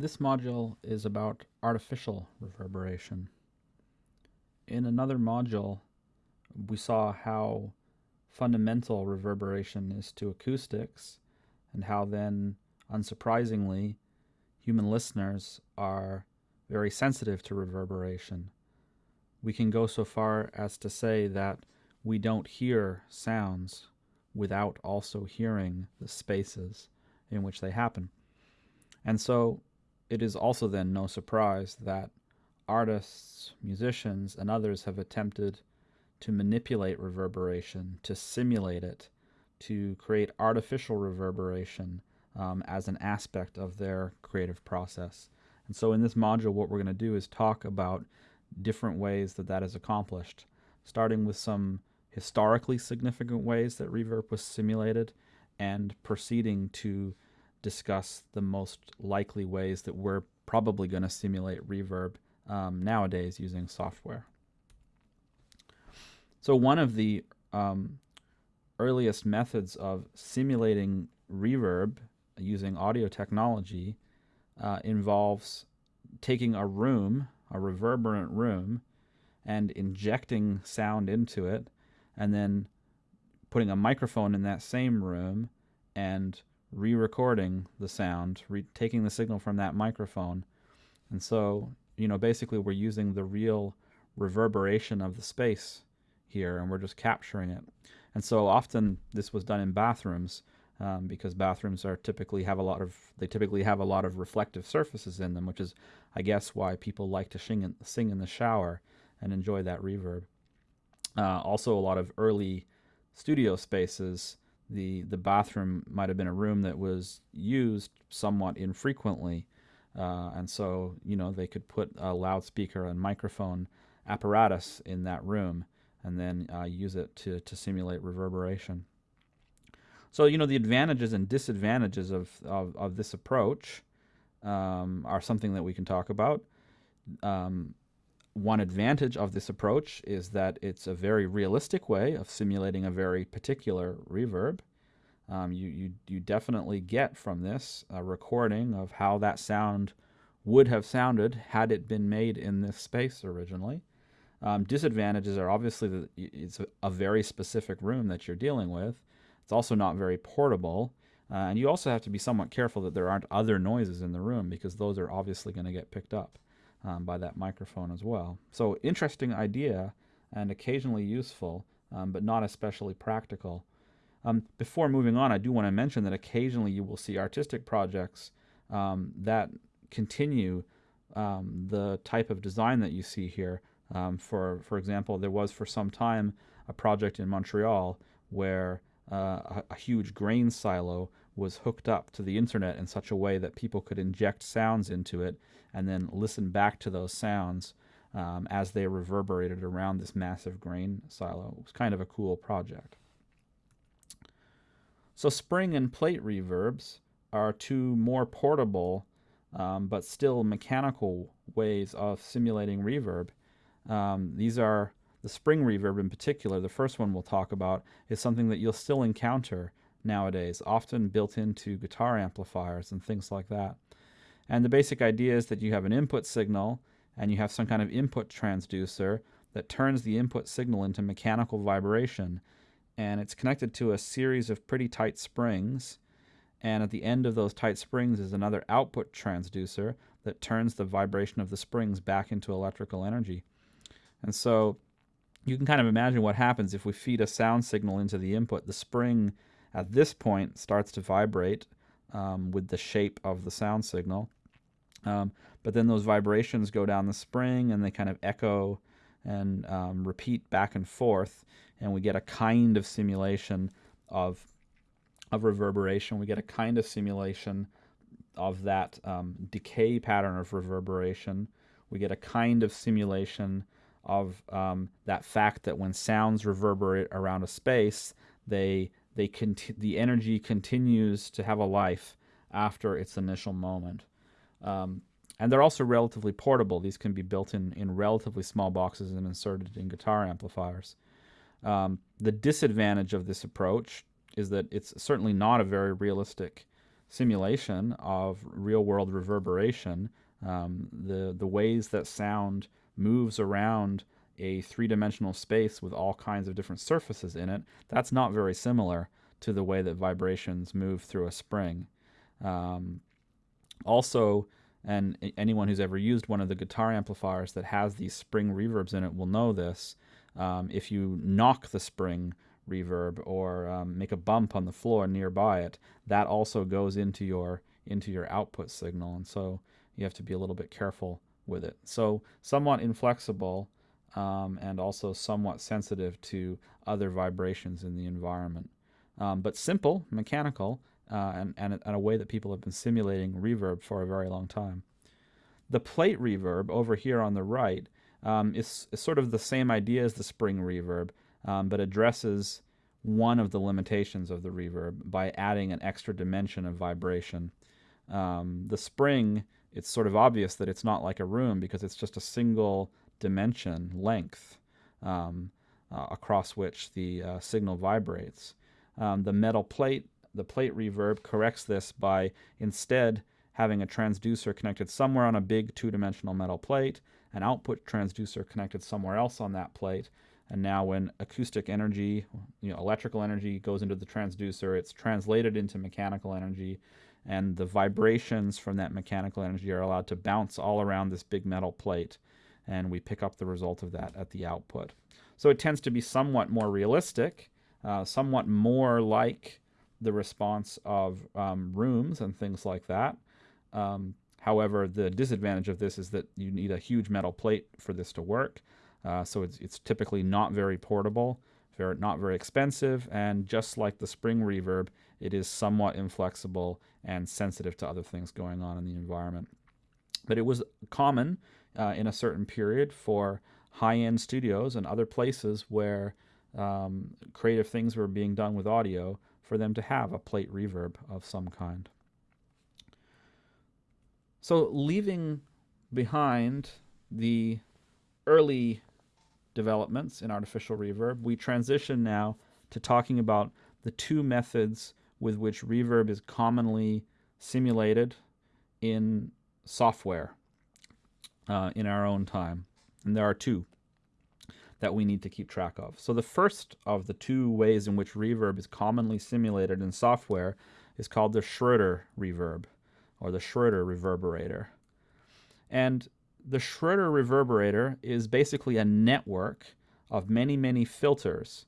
This module is about artificial reverberation. In another module, we saw how fundamental reverberation is to acoustics and how then, unsurprisingly, human listeners are very sensitive to reverberation. We can go so far as to say that we don't hear sounds without also hearing the spaces in which they happen. And so it is also then no surprise that artists, musicians, and others have attempted to manipulate reverberation, to simulate it, to create artificial reverberation um, as an aspect of their creative process. And so in this module, what we're going to do is talk about different ways that that is accomplished, starting with some historically significant ways that reverb was simulated and proceeding to discuss the most likely ways that we're probably going to simulate reverb um, nowadays using software. So one of the um, earliest methods of simulating reverb using audio technology uh, involves taking a room, a reverberant room, and injecting sound into it, and then putting a microphone in that same room and re-recording the sound, re- taking the signal from that microphone. And so, you know, basically we're using the real reverberation of the space here and we're just capturing it. And so often this was done in bathrooms um, because bathrooms are typically have a lot of they typically have a lot of reflective surfaces in them, which is I guess why people like to sing in, sing in the shower and enjoy that reverb. Uh, also, a lot of early studio spaces the the bathroom might have been a room that was used somewhat infrequently, uh, and so you know they could put a loudspeaker and microphone apparatus in that room and then uh, use it to to simulate reverberation. So you know the advantages and disadvantages of of, of this approach um, are something that we can talk about. Um, one advantage of this approach is that it's a very realistic way of simulating a very particular reverb. Um, you, you, you definitely get from this a recording of how that sound would have sounded had it been made in this space originally. Um, disadvantages are obviously that it's a, very specific room that you're dealing with. It's also not very portable. Uh, and you also have to be somewhat careful that there aren't other noises in the room because those are obviously going to get picked up um, by that microphone as well. So interesting idea and occasionally useful, um, but not especially practical. Um, before moving on, I do want to mention that occasionally you will see artistic projects um, that continue um, the type of design that you see here. Um, for, for example, there was for some time a project in Montreal where uh, a, a huge grain silo was hooked up to the internet in such a way that people could inject sounds into it and then listen back to those sounds um, as they reverberated around this massive grain silo. It was kind of a cool project. So spring and plate reverbs are two more portable um, but still mechanical ways of simulating reverb. Um, these are the spring reverb in particular, the first one we'll talk about, is something that you'll still encounter nowadays, often built into guitar amplifiers and things like that. And the basic idea is that you have an input signal and you have some kind of input transducer that turns the input signal into mechanical vibration. And it's connected to a series of pretty tight springs. And at the end of those tight springs is another output transducer that turns the vibration of the springs back into electrical energy. And so you can kind of imagine what happens if we feed a sound signal into the input. The spring at this point starts to vibrate um, with the shape of the sound signal. Um, but then those vibrations go down the spring and they kind of echo and um, repeat back and forth, and we get a kind of simulation of of reverberation. We get a kind of simulation of that um, decay pattern of reverberation. We get a kind of simulation of um, that fact that when sounds reverberate around a space, they they conti- the energy continues to have a life after its initial moment. Um, and they're also relatively portable. These can be built in, in relatively small boxes and inserted in guitar amplifiers. Um, the disadvantage of this approach is that it's certainly not a very realistic simulation of real world reverberation, um, the, the ways that sound moves around a three dimensional space with all kinds of different surfaces in it, that's not very similar to the way that vibrations move through a spring. Um, also, and anyone who's ever used one of the guitar amplifiers that has these spring reverbs in it will know this. Um, if you knock the spring reverb or um, make a bump on the floor nearby it, that also goes into your into your output signal, and so you have to be a little bit careful with it. So somewhat inflexible um, and also somewhat sensitive to other vibrations in the environment. Um, but simple, mechanical, uh, and, and, and a way that people have been simulating reverb for a very long time. The plate reverb over here on the right um, is, is, sort of the same idea as the spring reverb, um, but addresses one of the limitations of the reverb by adding an extra dimension of vibration. Um, the spring, it's sort of obvious that it's not like a room because it's just a single dimension length um, uh, across which the uh, signal vibrates. Um, the metal plate, the plate reverb corrects this by instead having a transducer connected somewhere on a big two-dimensional metal plate, an output transducer connected somewhere else on that plate, and now when acoustic energy, you know, electrical energy goes into the transducer, it's translated into mechanical energy, and the vibrations from that mechanical energy are allowed to bounce all around this big metal plate, and we pick up the result of that at the output. So it tends to be somewhat more realistic, uh, somewhat more like the response of um, rooms and things like that. Um, however, the disadvantage of this is that you need a huge metal plate for this to work. Uh, so it's, it's typically not very portable, very, not very expensive, and just like the spring reverb, it is somewhat inflexible and sensitive to other things going on in the environment. But it was common uh, in a certain period for high-end studios and other places where um, creative things were being done with audio for them to have a plate reverb of some kind. So leaving behind the early developments in artificial reverb, we transition now to talking about the two methods with which reverb is commonly simulated in software uh, in our own time. And there are two that we need to keep track of. So the first of the two ways in which reverb is commonly simulated in software is called the Schroeder reverb, or the Schroeder reverberator. And the Schroeder reverberator is basically a network of many, many filters,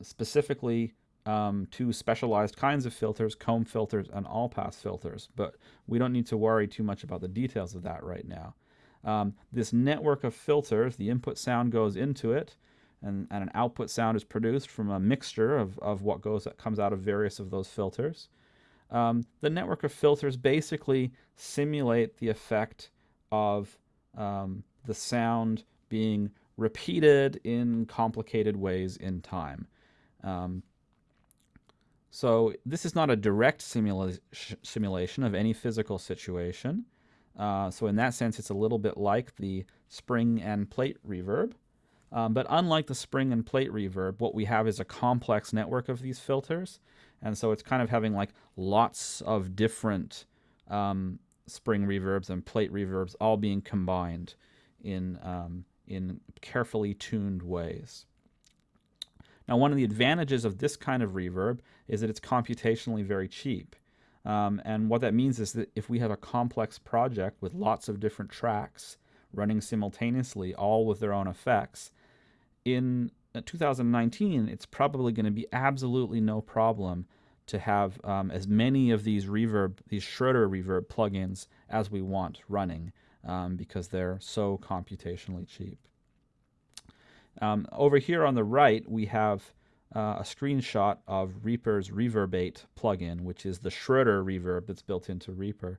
specifically um, two specialized kinds of filters, comb filters and all-pass filters. But we don't need to worry too much about the details of that right now. Um, this network of filters, the input sound goes into it, and, and an output sound is produced from a mixture of, of what goes that comes out of various of those filters. Um, the network of filters basically simulate the effect of um, the sound being repeated in complicated ways in time. Um, so this is not a direct simula simulation of any physical situation. Uh, so in that sense, it's a little bit like the spring and plate reverb. Um, but unlike the spring and plate reverb, what we have is a complex network of these filters. And so it's kind of having like lots of different um, spring reverbs and plate reverbs all being combined in, um, in carefully tuned ways. Now, one of the advantages of this kind of reverb is that it's computationally very cheap. Um, and what that means is that if we have a complex project with lots of different tracks running simultaneously, all with their own effects, in uh, 2019, it's probably going to be absolutely no problem to have um, as many of these reverb, these Schroeder reverb plugins as we want running um, because they're so computationally cheap. Um, over here on the right, we have uh, a screenshot of Reaper's ReaVerbate plugin, which is the Schroeder reverb that's built into Reaper.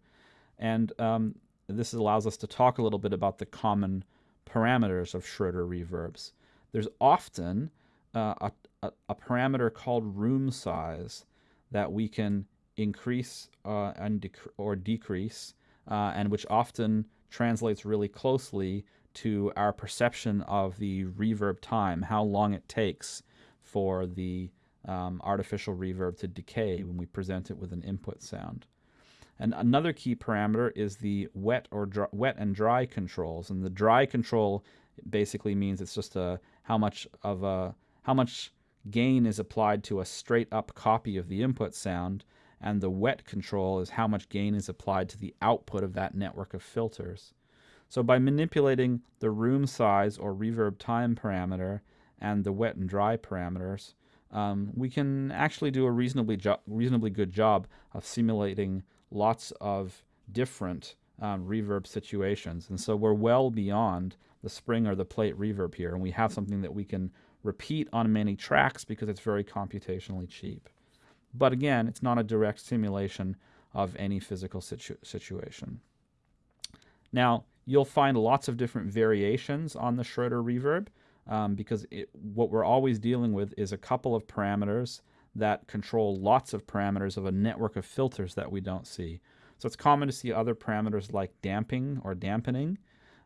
And um, this allows us to talk a little bit about the common parameters of Schroeder reverbs. There's often uh, a, a, a, parameter called room size that we can increase uh, and dec or decrease, uh, and which often translates really closely to our perception of the reverb time, how long it takes for the um, artificial reverb to decay when we present it with an input sound. And another key parameter is the wet or dry, wet and dry controls. And the dry control basically means it's just a how much of a how much gain is applied to a straight up copy of the input sound and the wet control is how much gain is applied to the output of that network of filters. So by manipulating the room size or reverb time parameter and the wet and dry parameters, um, we can actually do a reasonably reasonably good job of simulating lots of different um, reverb situations. And so we're well beyond the spring or the plate reverb here, and we have something that we can repeat on many tracks because it's very computationally cheap. But again, it's not a direct simulation of any physical situ situation. Now, you'll find lots of different variations on the Schroeder reverb um, because it, what we're always dealing with is a couple of parameters that control lots of parameters of a network of filters that we don't see. So it's common to see other parameters like damping or dampening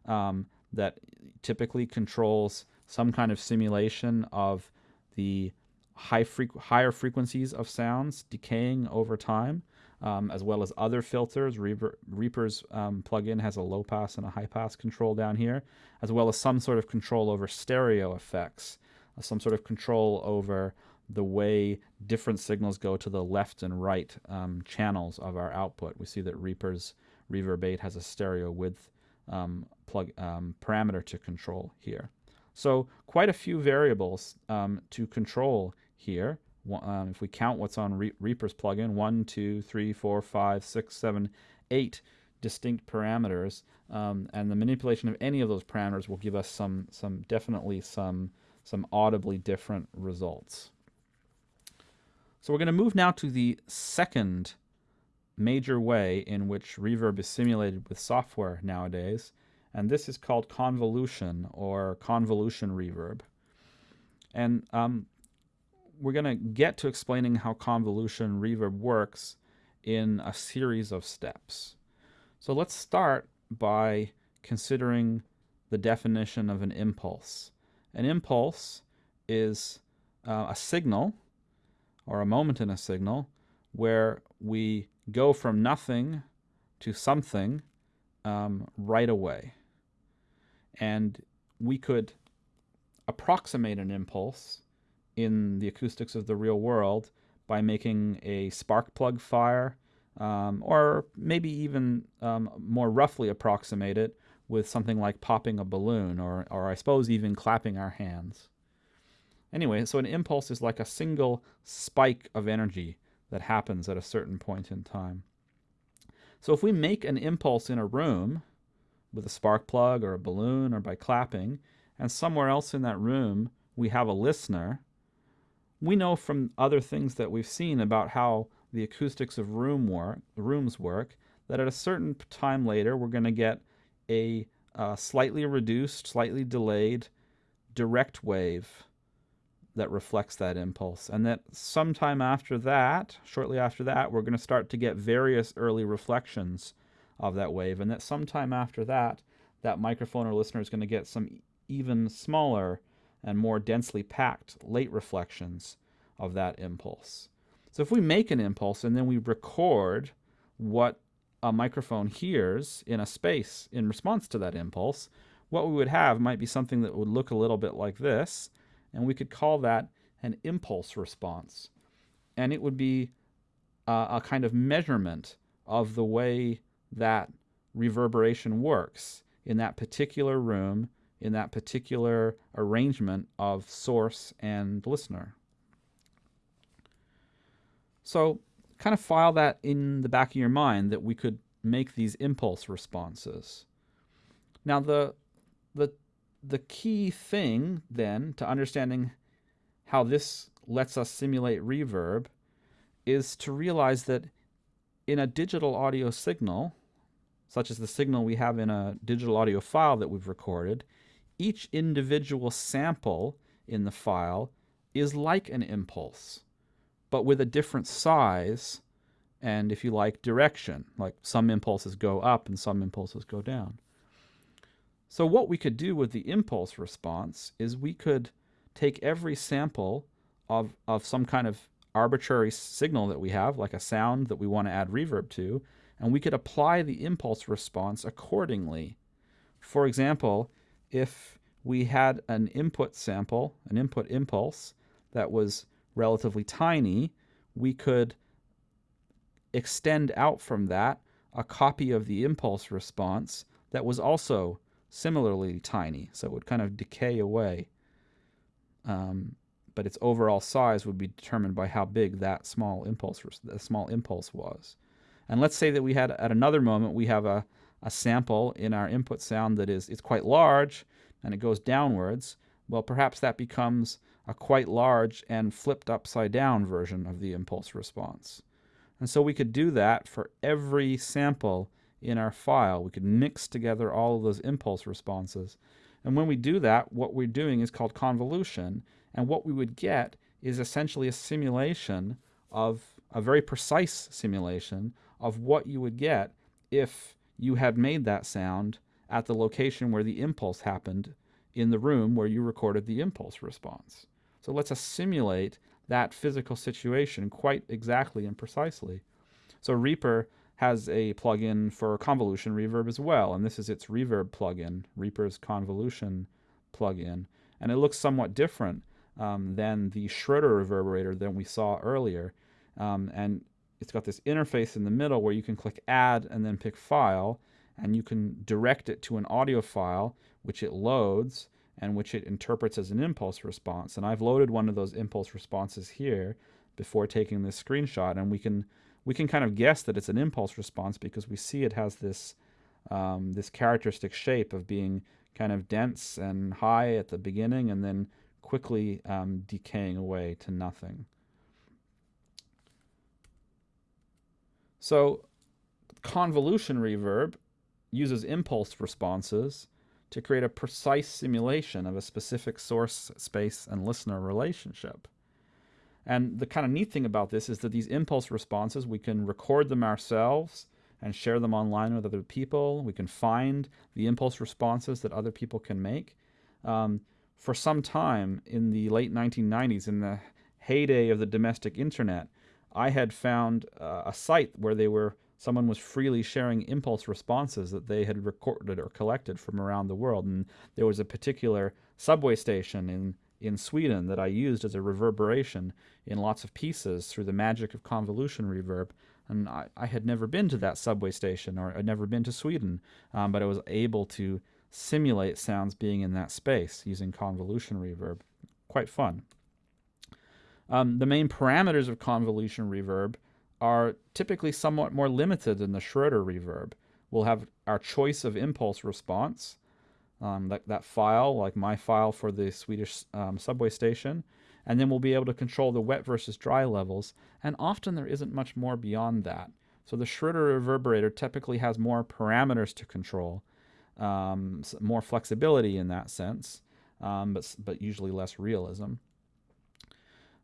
um, that typically controls some kind of simulation of the high higher frequencies of sounds decaying over time, um, as well as other filters. Reaper, Reaper's um, plugin has a low pass and a high pass control down here, as well as some sort of control over stereo effects, uh, some sort of control over the way different signals go to the left and right um, channels of our output. We see that Reaper's ReaVerbate has a stereo width um, plug um, parameter to control here. So quite a few variables um, to control here. Um, if we count what's on Re Reaper's plugin, one, two, three, four, five, six, seven, eight distinct parameters, um, and the manipulation of any of those parameters will give us some, some definitely some, some audibly different results. So we're going to move now to the second major way in which reverb is simulated with software nowadays, and this is called convolution or convolution reverb. And um, we're going to get to explaining how convolution reverb works in a series of steps. So let's start by considering the definition of an impulse. An impulse is uh, a signal or a moment in a signal where we go from nothing to something um, right away. And we could approximate an impulse in the acoustics of the real world by making a spark plug fire, um, or maybe even um, more roughly approximate it with something like popping a balloon, or, or I suppose even clapping our hands. Anyway, so an impulse is like a single spike of energy that happens at a certain point in time. So if we make an impulse in a room with a spark plug or a balloon or by clapping, and somewhere else in that room we have a listener, we know from other things that we've seen about how the acoustics of room work, rooms work that at a certain time later we're going to get a uh, slightly reduced, slightly delayed direct wave that reflects that impulse. And that sometime after that, shortly after that, we're going to start to get various early reflections of that wave. And that sometime after that, that microphone or listener is going to get some even smaller and more densely packed late reflections of that impulse. So if we make an impulse and then we record what a microphone hears in a space in response to that impulse, what we would have might be something that would look a little bit like this, and we could call that an impulse response. And it would be uh, a kind of measurement of the way that reverberation works in that particular room, in that particular arrangement of source and listener. So kind of file that in the back of your mind that we could make these impulse responses. Now the the the key thing then to understanding how this lets us simulate reverb is to realize that in a digital audio signal, such as the signal we have in a digital audio file that we've recorded, each individual sample in the file is like an impulse, but with a different size and, if you like, direction. Like some impulses go up and some impulses go down. So what we could do with the impulse response is we could take every sample of, of some kind of arbitrary signal that we have, like a sound that we want to add reverb to, and we could apply the impulse response accordingly. For example, if we had an input sample, an input impulse that was relatively tiny, we could extend out from that a copy of the impulse response that was also similarly tiny. So it would kind of decay away. Um, but its overall size would be determined by how big that small impulse, the small impulse was. And let's say that we had at another moment we have a, a sample in our input sound that is it's quite large and it goes downwards. Well, perhaps that becomes a quite large and flipped upside down version of the impulse response. And so we could do that for every sample in our file. We could mix together all of those impulse responses. And when we do that, what we're doing is called convolution. And what we would get is essentially a simulation of a very precise simulation of what you would get if you had made that sound at the location where the impulse happened in the room where you recorded the impulse response. So let's simulate that physical situation quite exactly and precisely. So Reaper has a plugin for convolution reverb as well, and this is its reverb plugin, Reaper's convolution plugin. And it looks somewhat different um, than the Schroeder reverberator that we saw earlier. Um, and it's got this interface in the middle where you can click add and then pick file, and you can direct it to an audio file, which it loads, and which it interprets as an impulse response. And I've loaded one of those impulse responses here before taking this screenshot, and we can we can kind of guess that it's an impulse response because we see it has this um, this characteristic shape of being kind of dense and high at the beginning and then quickly um, decaying away to nothing. So convolution reverb uses impulse responses to create a precise simulation of a specific source, space, and listener relationship. And the kind of neat thing about this is that these impulse responses, we can record them ourselves and share them online with other people. We can find the impulse responses that other people can make. Um, for some time in the late 1990s, in the heyday of the domestic internet, I had found uh, a site where they were someone was freely sharing impulse responses that they had recorded or collected from around the world. And there was a particular subway station in, in Sweden that I used as a reverberation in lots of pieces through the magic of convolution reverb. And I, I had never been to that subway station or I'd never been to Sweden, um, but I was able to simulate sounds being in that space using convolution reverb. Quite fun. Um, the main parameters of convolution reverb are typically somewhat more limited than the Schroeder reverb. We'll have our choice of impulse response, um, that, that file, like my file for the Swedish um, subway station, and then we'll be able to control the wet versus dry levels, and often there isn't much more beyond that. So the Schroeder reverberator typically has more parameters to control, um, more flexibility in that sense, um, but, but usually less realism.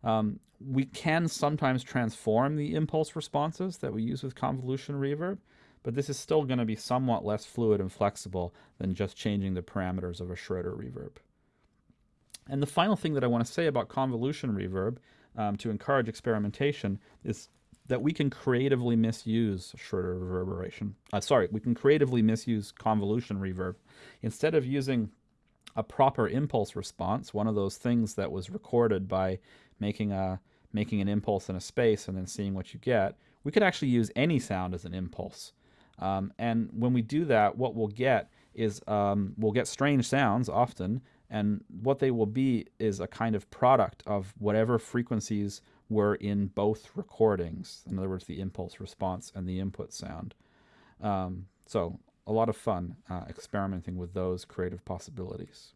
Um, we can sometimes transform the impulse responses that we use with convolution reverb, but this is still going to be somewhat less fluid and flexible than just changing the parameters of a Schroeder reverb. And the final thing that I want to say about convolution reverb um, to encourage experimentation is that we can creatively misuse Schroeder reverberation. Uh, sorry, we can creatively misuse convolution reverb. Instead of using a proper impulse response, one of those things that was recorded by making a making an impulse in a space and then seeing what you get, we could actually use any sound as an impulse. Um, and when we do that, what we'll get is um, we'll get strange sounds often, and what they will be is a kind of product of whatever frequencies were in both recordings. In other words, the impulse response and the input sound. Um, so a lot of fun uh, experimenting with those creative possibilities.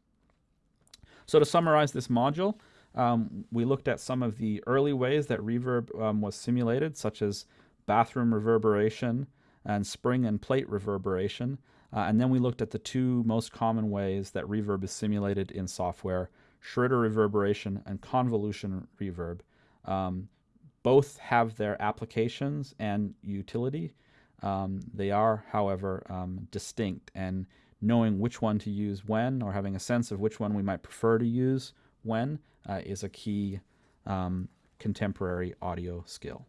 So to summarize this module, um, we looked at some of the early ways that reverb um, was simulated, such as bathroom reverberation and spring and plate reverberation. Uh, and then we looked at the two most common ways that reverb is simulated in software, Schroeder reverberation and convolution reverb. Um, both have their applications and utility. Um, they are, however, um, distinct, and knowing which one to use when, or having a sense of which one we might prefer to use when, uh, is a key um, contemporary audio skill.